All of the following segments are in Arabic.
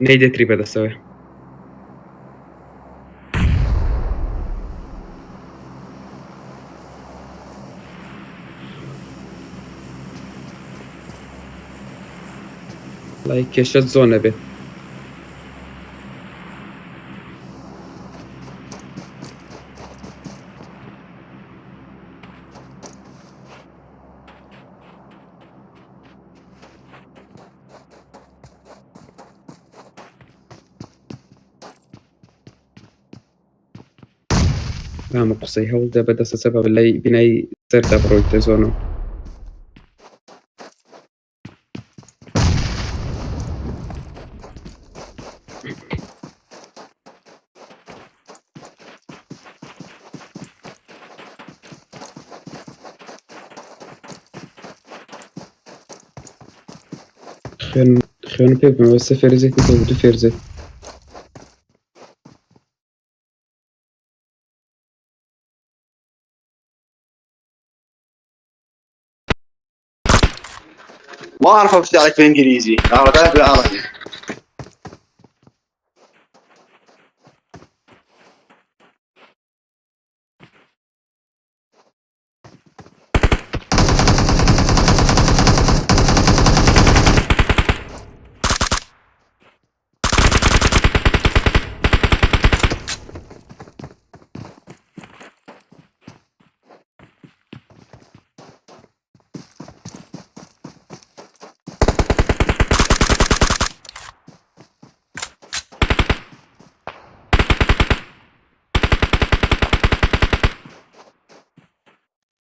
Nejde Tripedasovi. Лайк, я сейчас зоны бит. قسەی هەوڵدا بەدەستە سەبە لای بینایی سەردا بڕۆیتە زۆنەوە خوێن خوێن پێ بمەوە سە فێرزێتی تۆ دو فێرزێت ما أعرف افتح عليك بالإنجليزي. اعرف بالعربي.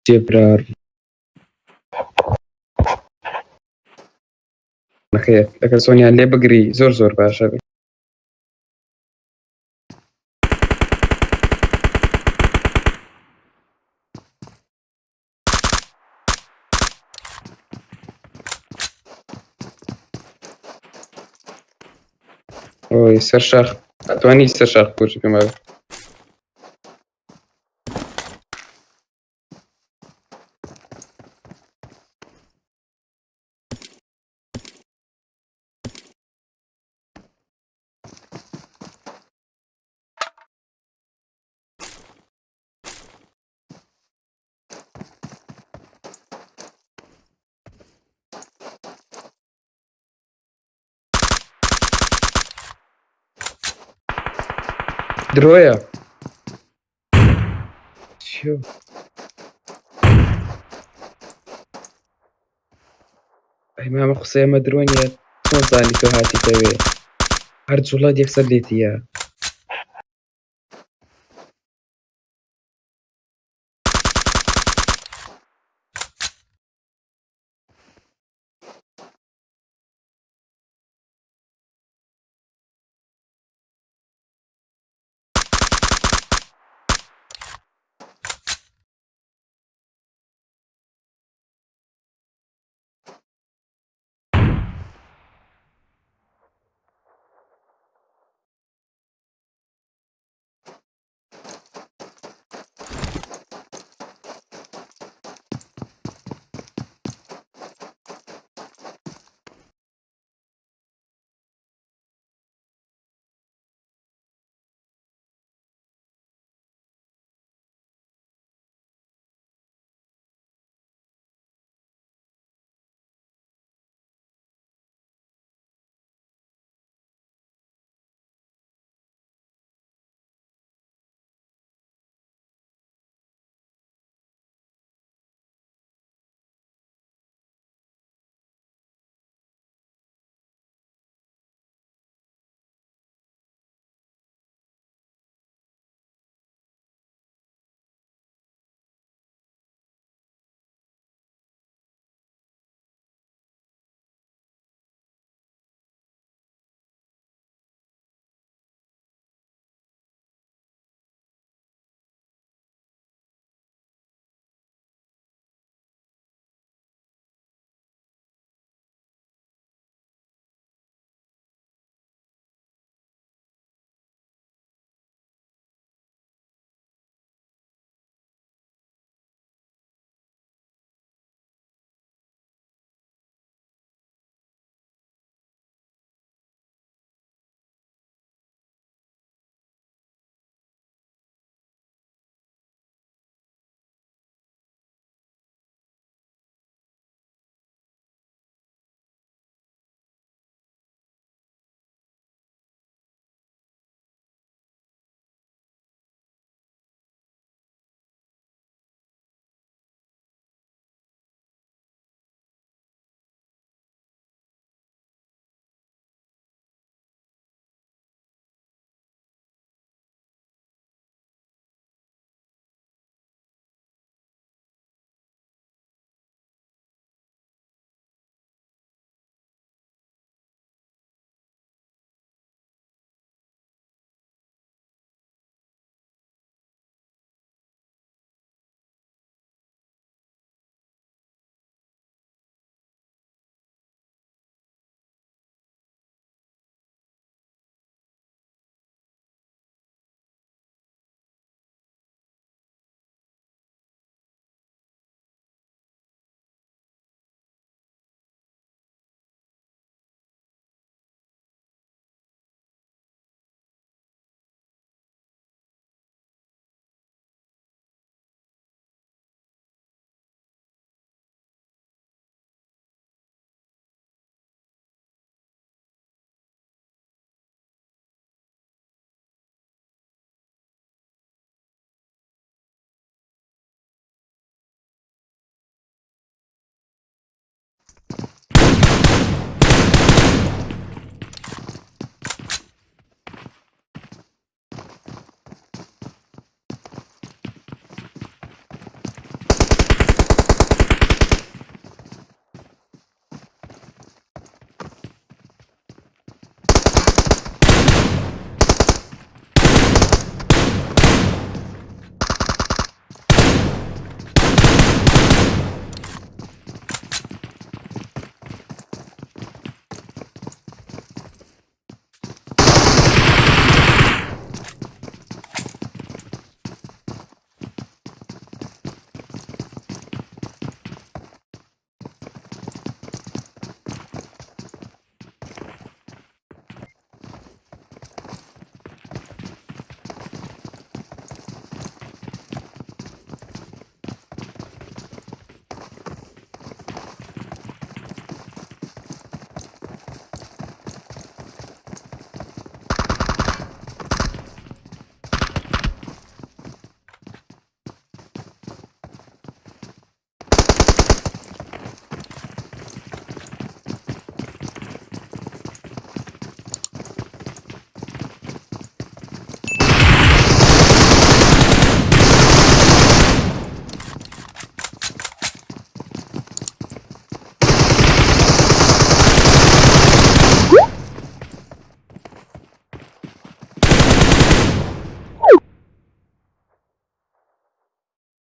جێبرار نەخێر ئەگەر سۆنیان لێ بگری زۆر زۆر باشە بێت ئۆی سەر شاخ ئەتوانی سەر شاخ پوچی درۆیە چیۆ ئەیمامە قسەیەمە درۆنیە چۆن زانی تۆ هاتی دەوێ هەر جوڵات یەکسەر لێتیە